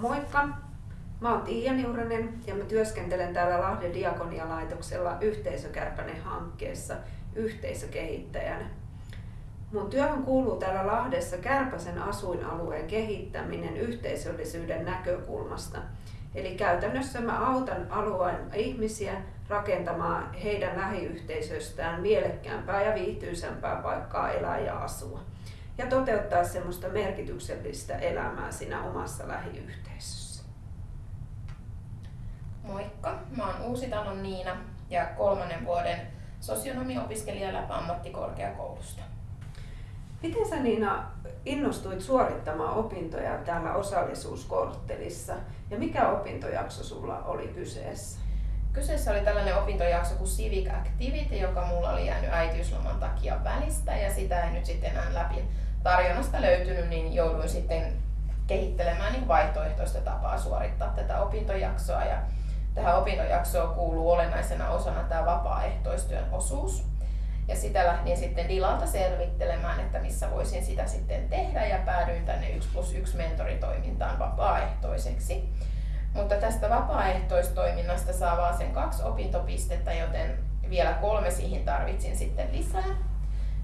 Moikka! Mä oon Tiia Niuranen ja mä työskentelen täällä Lahden Diakonialaitoksella Yhteisökärpänen hankkeessa yhteisökehittäjänä. Mun työhön kuuluu täällä Lahdessa Kärpäsen asuinalueen kehittäminen yhteisöllisyyden näkökulmasta. Eli käytännössä mä autan alueen ihmisiä rakentamaan heidän lähiyhteisöstään mielekkäämpää ja viihtyisämpää paikkaa elää ja asua. Ja toteuttaa semmoista merkityksellistä elämää siinä omassa lähiyhteisössä. Moikka, mä oon Uusitalon Niina ja kolmannen vuoden sosionomiopiskelija Läpä ammattikorkeakoulusta. Miten sä Niina innostuit suorittamaan opintoja täällä osallisuuskorttelissa ja mikä opintojakso sulla oli kyseessä? Kyseessä oli tällainen opintojakso kuin Civic Activity, joka mulla oli jäänyt äitiysloman takia välistä ja sitä ei nyt sitten enää läpi tarjonnasta löytynyt, niin jouduin sitten kehittelemään niin vaihtoehtoista tapaa suorittaa tätä opintojaksoa. Ja tähän opintojaksoon kuuluu olennaisena osana tämä vapaaehtoistyön osuus. Ja sitä lähdin sitten Dilalta selvittelemään, että missä voisin sitä sitten tehdä ja päädyin tänne 1 plus 1 mentoritoimintaan vapaaehtoiseksi. Mutta tästä vapaaehtoistoiminnasta saa vaan sen kaksi opintopistettä, joten vielä kolme siihen tarvitsin sitten lisää.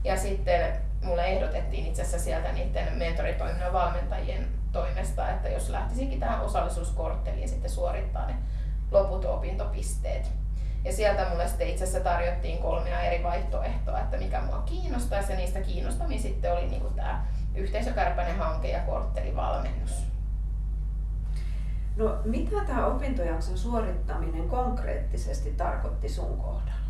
Ja sitten mulle ehdotettiin itse asiassa sieltä niiden mentoritoiminnan valmentajien toimesta, että jos lähtisinkin tähän osallisuuskortteliin sitten suorittaa ne loput opintopisteet. Ja sieltä mulle sitten itse asiassa tarjottiin kolmea eri vaihtoehtoa, että mikä mua kiinnostaisi ja niistä kiinnostamin sitten oli niin tämä yhteisökärpäinen hanke ja korttelivalmennus. No mitä tämä opintojakson suorittaminen konkreettisesti tarkoitti sun kohdalla?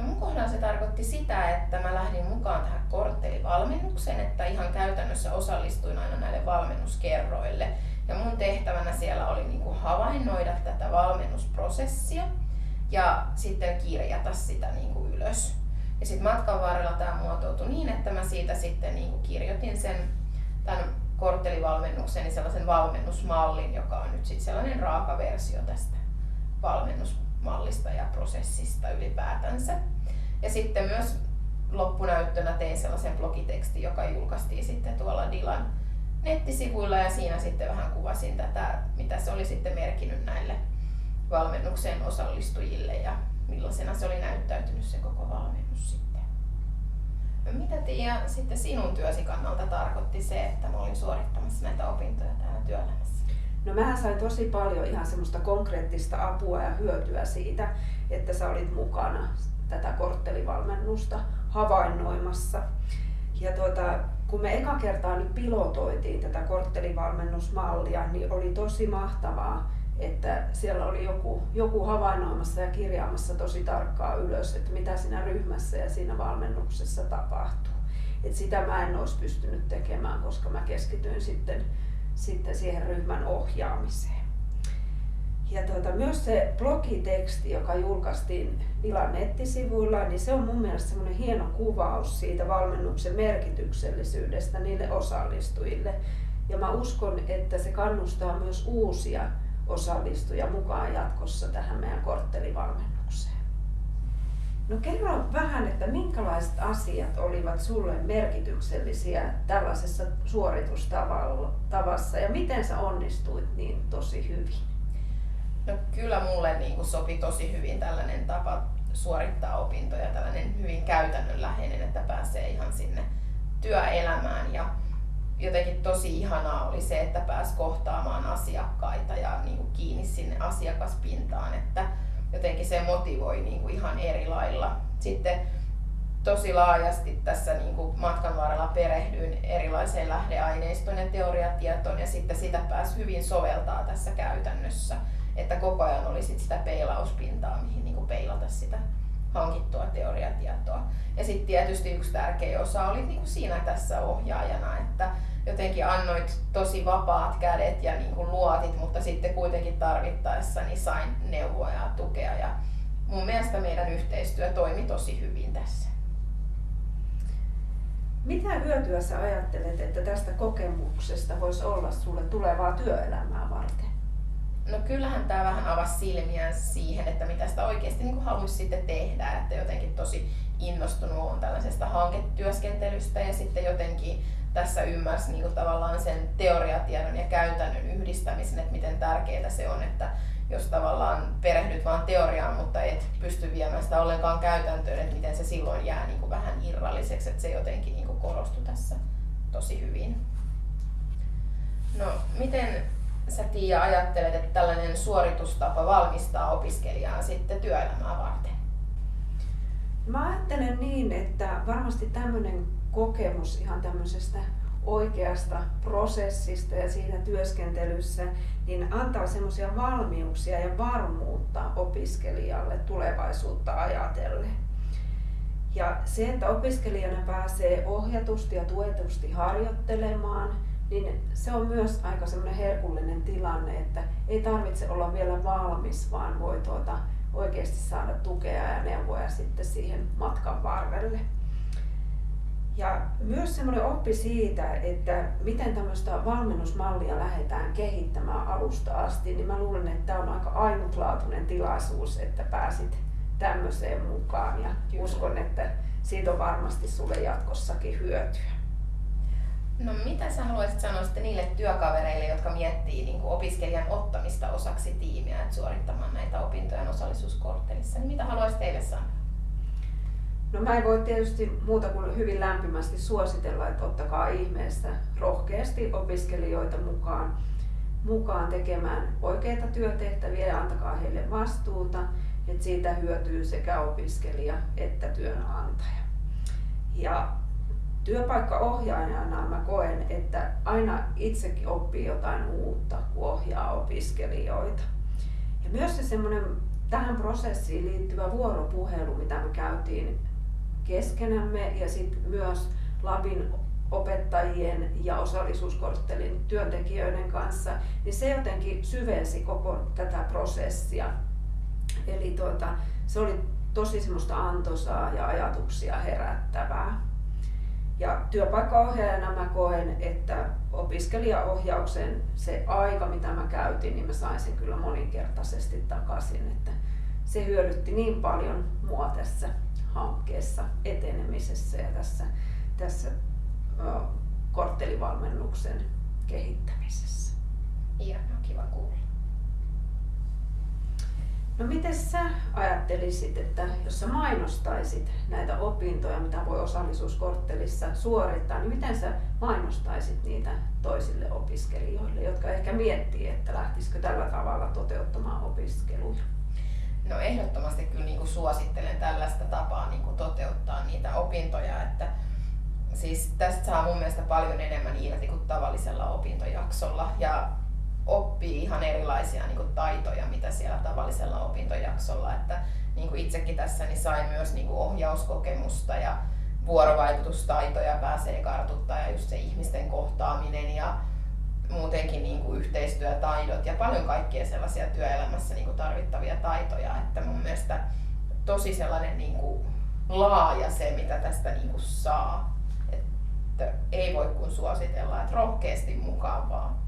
No mun kohdalla se tarkoitti sitä, että mä lähdin mukaan tähän korttelivalmennukseen, että ihan käytännössä osallistuin aina näille valmennuskerroille. Ja mun tehtävänä siellä oli niin kuin havainnoida tätä valmennusprosessia ja sitten kirjata sitä niin kuin ylös. Ja sitten matkan varrella tämä muotoutui niin, että mä siitä sitten niin kuin kirjoitin sen tämän korttelivalmennuksen, niin sellaisen valmennusmallin, joka on nyt sitten sellainen raaka versio tästä valmennusmallista ja prosessista ylipäätänsä. Ja sitten myös loppunäyttönä tein sellaisen blogitekstin, joka julkaistiin sitten tuolla Dilan nettisivuilla ja siinä sitten vähän kuvasin tätä, mitä se oli sitten merkinnyt näille valmennukseen osallistujille ja millaisena se oli näyttäytynyt se koko valmennus sitten. No mitä Tiia sitten sinun työsi kannalta tarkoitti se, että mä olin suorittamassa näitä opintoja täällä työelämässä? No mähän sain tosi paljon ihan semmoista konkreettista apua ja hyötyä siitä, että sä olit mukana tätä korttelivalmennusta havainnoimassa. Ja tuota, kun me eka kertaa nyt pilotoitiin tätä korttelivalmennusmallia, niin oli tosi mahtavaa, että siellä oli joku, joku havainnoimassa ja kirjaamassa tosi tarkkaa ylös, että mitä siinä ryhmässä ja siinä valmennuksessa tapahtuu. Et sitä mä en olisi pystynyt tekemään, koska mä keskityin sitten, sitten siihen ryhmän ohjaamiseen. Ja tuota, myös se blogiteksti, joka julkaistiin Dilan nettisivuilla, niin se on mun mielestä semmoinen hieno kuvaus siitä valmennuksen merkityksellisyydestä niille osallistujille. Ja mä uskon, että se kannustaa myös uusia osallistujia mukaan jatkossa tähän meidän korttelivalmennukseen. No kerro vähän, että minkälaiset asiat olivat sulle merkityksellisiä tällaisessa suoritustavassa ja miten sä onnistuit niin tosi hyvin? No kyllä mulle niin kuin sopi tosi hyvin tällainen tapa suorittaa opintoja, tällainen hyvin käytännönläheinen, että pääsee ihan sinne työelämään ja jotenkin tosi ihanaa oli se, että pääsi kohtaamaan asiakkaita ja niin kuin kiinni sinne asiakaspintaan, että jotenkin se motivoi niin kuin ihan eri lailla. Sitten tosi laajasti tässä niin kuin matkan varrella perehdyin erilaiseen lähdeaineistoon ja teoriatietoon ja sitten sitä pääsi hyvin soveltaa tässä käytännössä että koko ajan oli sit sitä peilauspintaa, mihin niin peilata sitä hankittua teoriatietoa. Ja sitten tietysti yksi tärkeä osa oli niin kuin siinä tässä ohjaajana, että jotenkin annoit tosi vapaat kädet ja niin kuin luotit, mutta sitten kuitenkin tarvittaessa niin sain neuvoja ja tukea. Ja mun mielestä meidän yhteistyö toimi tosi hyvin tässä. Mitä hyötyä sä ajattelet, että tästä kokemuksesta voisi olla sulle tulevaa työelämää varten? No kyllähän tämä vähän avasi silmiä siihen, että mitä sitä oikeasti niin haluaisi sitten tehdä, että jotenkin tosi innostunut on tällaisesta hanketyöskentelystä ja sitten jotenkin tässä ymmärsi niin kuin tavallaan sen teoriatiedon ja käytännön yhdistämisen, että miten tärkeää se on, että jos tavallaan perehdyt vaan teoriaan, mutta et pysty viemään sitä ollenkaan käytäntöön, että miten se silloin jää niin kuin vähän irralliseksi, että se jotenkin niin kuin korostui tässä tosi hyvin. No, miten sä Tiia ajattelet, että tällainen suoritustapa valmistaa opiskelijaa sitten työelämää varten? Mä ajattelen niin, että varmasti tämmöinen kokemus ihan tämmöisestä oikeasta prosessista ja siinä työskentelyssä, niin antaa semmoisia valmiuksia ja varmuutta opiskelijalle tulevaisuutta ajatellen. Ja se, että opiskelijana pääsee ohjatusti ja tuetusti harjoittelemaan, niin se on myös aika semmoinen herkullinen tilanne, että ei tarvitse olla vielä valmis, vaan voi tuota oikeasti saada tukea ja neuvoja sitten siihen matkan varrelle. Ja myös semmoinen oppi siitä, että miten tämmöistä valmennusmallia lähdetään kehittämään alusta asti, niin mä luulen, että tämä on aika ainutlaatuinen tilaisuus, että pääsit tämmöiseen mukaan ja Kyllä. uskon, että siitä on varmasti sulle jatkossakin hyötyä. No mitä sä haluaisit sanoa sitten niille työkavereille, jotka miettii niin kuin opiskelijan ottamista osaksi tiimiä, että suorittamaan näitä opintoja osallisuuskorttelissa, niin mitä haluaisit teille sanoa? No mä en voi tietysti muuta kuin hyvin lämpimästi suositella, että ottakaa ihmeessä rohkeasti opiskelijoita mukaan, mukaan tekemään oikeita työtehtäviä ja antakaa heille vastuuta, että siitä hyötyy sekä opiskelija että työnantaja. Ja työpaikkaohjaajana mä koen, että aina itsekin oppii jotain uutta, kun ohjaa opiskelijoita. Ja myös se semmoinen tähän prosessiin liittyvä vuoropuhelu, mitä me käytiin keskenämme ja sitten myös Labin opettajien ja osallisuuskorttelin työntekijöiden kanssa, niin se jotenkin syvensi koko tätä prosessia. Eli tuota, se oli tosi semmoista antoisaa ja ajatuksia herättävää. Ja työpaikkaohjaajana mä koen, että opiskelijaohjauksen se aika, mitä mä käytin, niin mä sain sen kyllä moninkertaisesti takaisin. Että se hyödytti niin paljon mua tässä hankkeessa etenemisessä ja tässä, tässä korttelivalmennuksen kehittämisessä. Ihanaa, kiva kuulla. No miten sä ajattelisit, että jos sä mainostaisit näitä opintoja, mitä voi osallisuuskorttelissa suorittaa, niin miten sä mainostaisit niitä toisille opiskelijoille, jotka ehkä miettii, että lähtisikö tällä tavalla toteuttamaan opiskeluja? No ehdottomasti kyllä niin kuin suosittelen tällaista tapaa niin kuin toteuttaa niitä opintoja, että siis tästä saa mun mielestä paljon enemmän irti kuin tavallisella opintojaksolla ja oppii ihan erilaisia niin kuin taitoja, mitä siellä tavallisella opintojaksolla. Että niin kuin itsekin tässä niin sain myös niin kuin ohjauskokemusta ja vuorovaikutustaitoja pääsee kartuttaa ja just se ihmisten kohtaaminen ja muutenkin niin kuin yhteistyötaidot ja paljon kaikkia sellaisia työelämässä niin kuin tarvittavia taitoja, että mun mielestä tosi sellainen niin kuin laaja se, mitä tästä niin kuin saa. Että ei voi kuin suositella, että rohkeasti mukaan vaan.